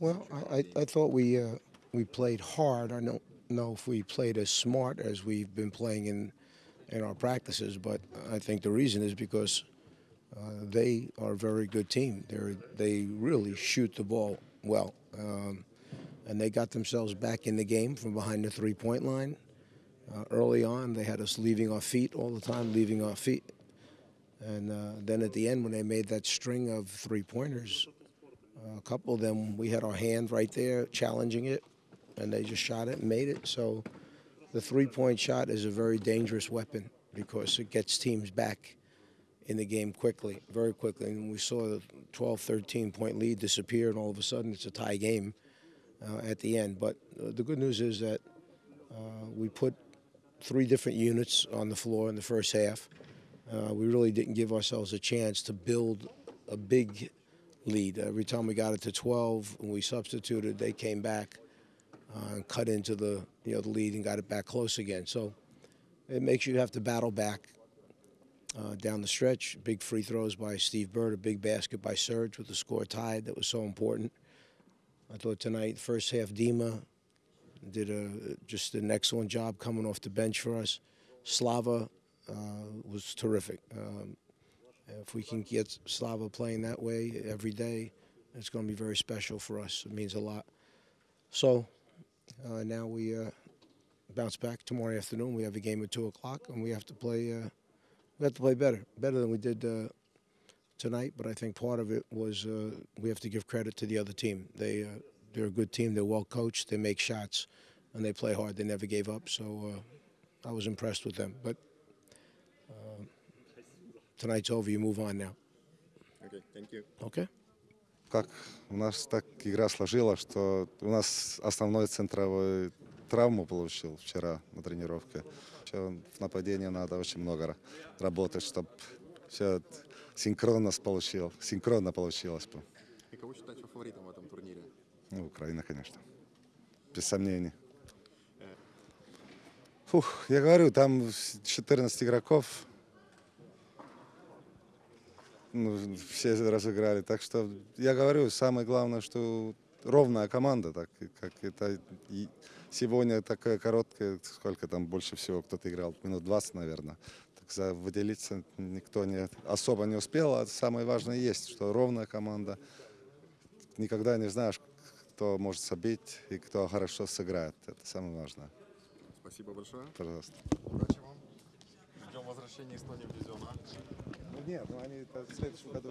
Well, I, I, I thought we uh, we played hard. I don't know if we played as smart as we've been playing in in our practices, but I think the reason is because uh, they are a very good team. They they really shoot the ball well, um, and they got themselves back in the game from behind the three point line. Uh, early on, they had us leaving our feet all the time, leaving our feet. And uh, then at the end, when they made that string of three pointers, a couple of them, we had our hand right there challenging it, and they just shot it and made it. So the three point shot is a very dangerous weapon because it gets teams back in the game quickly, very quickly. And we saw the 12, 13 point lead disappear, and all of a sudden it's a tie game uh, at the end. But uh, the good news is that uh, we put three different units on the floor in the first half. Uh, we really didn't give ourselves a chance to build a big lead. Every time we got it to 12, when we substituted, they came back uh, and cut into the you know the lead and got it back close again. So it makes you have to battle back uh, down the stretch. Big free throws by Steve Burtt, a big basket by Serge with the score tied. That was so important. I thought tonight, first half, Dima did a just an excellent job coming off the bench for us. Slava uh, was terrific. Um, if we can get Slava playing that way every day, it's going to be very special for us. It means a lot. So uh, now we uh, bounce back tomorrow afternoon. We have a game at two o'clock, and we have to play. Uh, we have to play better, better than we did uh, tonight. But I think part of it was uh, we have to give credit to the other team. They uh, they're a good team. They're well coached. They make shots, and they play hard. They never gave up. So I was impressed with them. But tonight's over. You move on now. Okay, thank you. Okay. Как у нас так игра сложилась, что у нас основной центровой травму получил вчера на тренировке. Ещё в нападении надо очень много ра- работать, чтобы все синхронно получилось. Синхронно получилось бы. И кого считаете фаворитом в этом турнире? Ну, Украина, конечно. Без сомнений. Фух, я говорю, там 14 игроков. Ну, все разыграли. Так что я говорю, самое главное, что ровная команда, так как это и сегодня такая короткая, сколько там больше всего кто-то играл, минут 20, наверное. Так за выделиться никто не особо не успел, а самое важное есть, что ровная команда. Никогда не знаешь, кто может забить и кто хорошо сыграет. Это самое важное. Спасибо большое. Пожалуйста. Удачи вам. Ждем возвращения Эстонии в дивизион А. Нет, ну они в следующем году